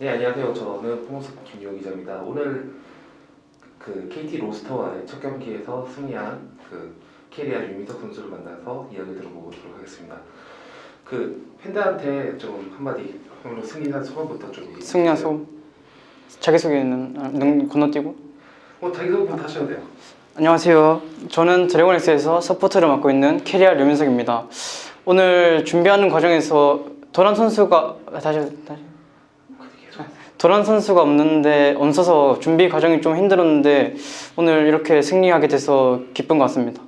네 안녕하세요. 저는 포모스 김용 기자입니다. 오늘 그 KT 롤스터와의 첫 경기에서 승리한 그 캐리아 류민석 선수를 만나서 이야기 들어보도록 하겠습니다. 그 팬들한테 좀 한마디 오늘 승리한 소감부터 좀 승리한. 소감 자기소개는 아, 눈 건너뛰고 뭐 자기 소개부터 하셔도 돼요. 안녕하세요 저는 드래곤엑스에서 서포터를 맡고 있는 캐리아 류민석입니다 오늘 준비하는 과정에서 도란 선수가 아, 다시 다시 도란 선수가 없는데 없어서 준비 과정이 좀 힘들었는데 오늘 이렇게 승리하게 돼서 기쁜 것 같습니다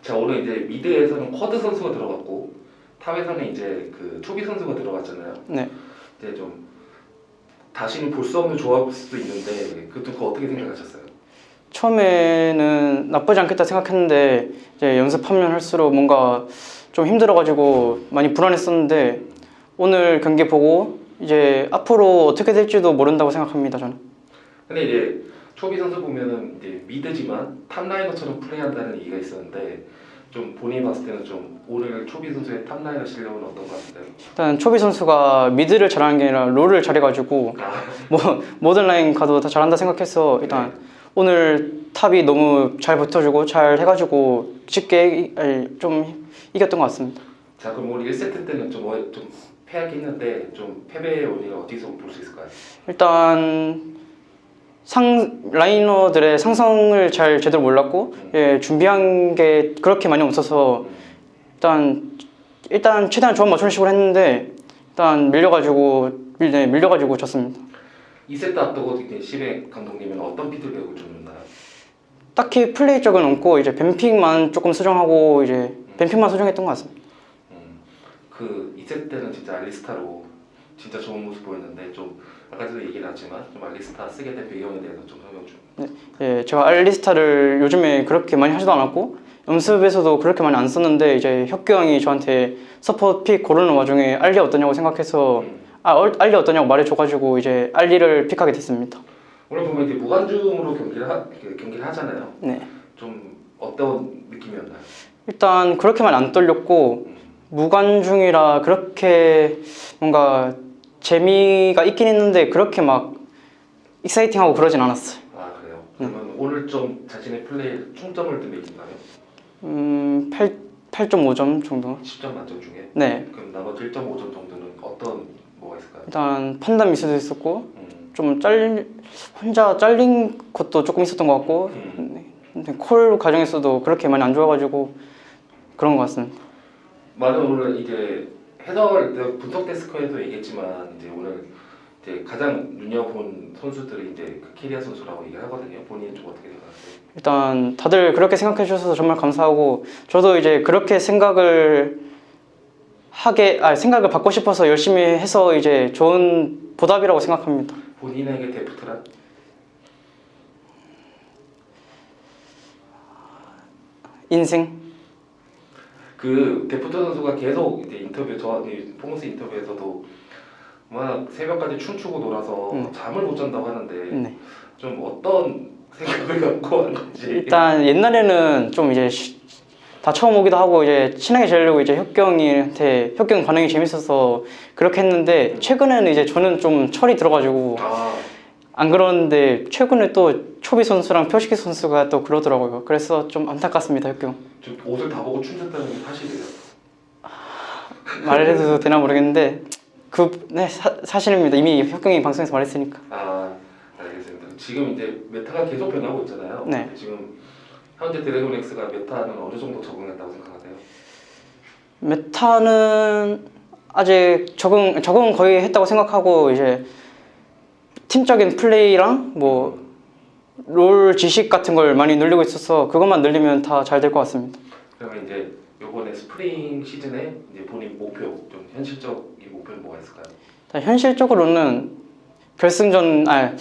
자 오늘 이제 미드에서는 쿼드 선수가 들어갔고 탑에서는 이제 그 초비 선수가 들어갔잖아요. 네 이제 좀 다시는 볼 수 없는 조합일 수도 있는데 그것도 그거 어떻게 생각하셨어요? 처음에는 나쁘지 않겠다 생각했는데 이제 연습하면 할수록 뭔가 좀 힘들어가지고 많이 불안했었는데 오늘 경기 보고 이제 앞으로 어떻게 될지도 모른다고 생각합니다 저는. 근데 이제 초비 선수 보면은 이제 mid지만 top laner처럼 플레이한다는 얘기가 있었는데 좀 본인이 봤을 때는 좀 오늘 초비 선수의 top laner 실력은 어떤 것 같아요? 일단 초비 선수가 mid를 잘하는 게 아니라 롤을 잘해가지고 아, 뭐 모든 라인 가도 다 잘한다 생각해서 일단 오늘 탑이 너무 잘 버텨주고 잘 해가지고 쉽게 좀 이겼던 것 같습니다 자 그럼 오늘 1세트 때는 좀, 어- 좀 패하긴 했는데 좀 패배의 원인을 어디서 볼 수 있을까요? 일단 상 라이너들의 상성을 잘 제대로 몰랐고 예, 준비한 게 그렇게 많이 없어서 일단 일단 최대한 조합 맞추는 식으로 했는데 일단 밀려가지고 밀, 네, 밀려가지고 졌습니다. 2세트 앞두고 씨맥 감독님은 어떤 피드백을 좀 줬나요? 딱히 플레이 쪽은 없고 이제 ban pick만 조금 수정하고 이제 ban pick만 수정했던 것 같습니다. 음, 그 2세트 때는 진짜 알리스타로 진짜 좋은 모습 보였는데 좀 아까도 얘기를 했지만 좀 알리스타 쓰게 된 배경에 대해서 좀 설명 좀 예, 제가 알리스타를 요즘에 그렇게 많이 하지도 않았고 연습에서도 그렇게 많이 안 썼는데 이제 혁규 형이 저한테 support pick 고르는 와중에 알리 어떠냐고 생각해서 음. 아 얼- 알리 어떠냐고 말해줘가지고 이제 알리를 pick하게 됐습니다. 오늘 보면 이제 무관중으로 경기를 하, 그 경기를 하잖아요. 네. 좀 어떤 느낌이었나요? 일단 그렇게 많이 안 떨렸고 무관중이라 그렇게 뭔가 재미가 있긴 했는데 그렇게 막 익사이팅하고 그러진 않았어요. 아 그래요. 그러면 오늘 좀 자신의 플레이 충점을 좀 매긴다면 음, 8, 8.5점 정도. 10점 만점 중에 네. 그럼 나머지 1.5점 정도는 어떤 뭐가 있을까요? 일단 판단 미스도 있었고 음, 좀 잘린 혼자 잘린 것도 조금 있었던 것 같고 음. 네. 콜 과정에서도 그렇게 많이 안 좋아가지고 그런 것 같습니다. 많은 오늘 이제 해설 분석 데스크에도 얘기했지만 이제 오늘 이제 가장 눈여본 선수들이 이제 그 캐리아 선수라고 얘기를 하거든요. 본인은 좀 어떻게 생각하세요? 일단 다들 그렇게 생각해 주셔서 정말 감사하고 저도 이제 그렇게 생각을 하게 아 생각을 받고 싶어서 열심히 해서 이제 좋은 보답이라고 생각합니다. 본인에게 데프트란? 인생 그 데프트 선수가 계속 이제 인터뷰 저희 포모스 인터뷰에서도 막 새벽까지 춤추고 놀아서 음. 잠을 못 잔다고 하는데 네. 좀 어떤 생각을 갖고 하는 건지 일단 옛날에는 좀 이제 쉬- 다 처음 오기도 하고 이제 친하게 지내려고 이제 혁규 형한테 혁규 형 반응이 재밌어서 그렇게 했는데 최근에는 이제 저는 좀 철이 들어가지고 아 안 그러는데 최근에 또 초비 선수랑 표식 선수가 또 그러더라고요. 그래서 좀 안타깝습니다 혁규 형. 지금 옷을 다 벗고 춤췄다는 게 사실이에요. 말을 해도 되나 모르겠는데 그 네 사실입니다. 이미 혁규 형이 방송에서 말했으니까. 아 알겠습니다. 지금 이제 meta가 계속 변하고 있잖아요. 네. 지금 현재 드래곤엑스가 meta는 어느 정도 적응했다고 생각하세요? meta는 아직 적응 적응 거의 했다고 생각하고 이제 팀적인 플레이랑 뭐 롤 지식 같은 걸 많이 늘리고 있어서 그것만 늘리면 다 잘 될 것 같습니다. 그러면 이제 이번에 스프링 시즌에 이제 본인 목표 좀 현실적인 목표는 뭐가 있을까요? 자, 현실적으로는 결승전 아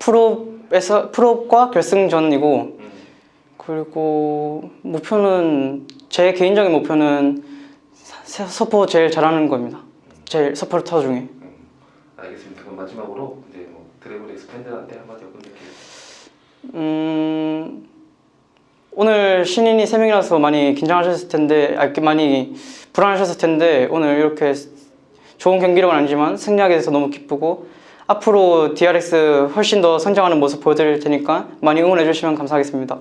프로에서 프로과 결승전이고 음, 그리고 목표는 제 개인적인 목표는 사- 서포 제일 잘하는 겁니다. 제일 서포터 중에. 음, 알겠습니다. 그럼 마지막으로 Dragon X 팬들한테 한마디 건네게요. 음, 오늘 신인이 세 명이라서 많이 긴장하셨을 텐데, 아, 많이 불안하셨을 텐데 오늘 이렇게 좋은 경기력은 아니지만 승리하게 돼서 너무 기쁘고 앞으로 DRX 훨씬 더 성장하는 모습 보여드릴 테니까 많이 응원해 주시면 감사하겠습니다.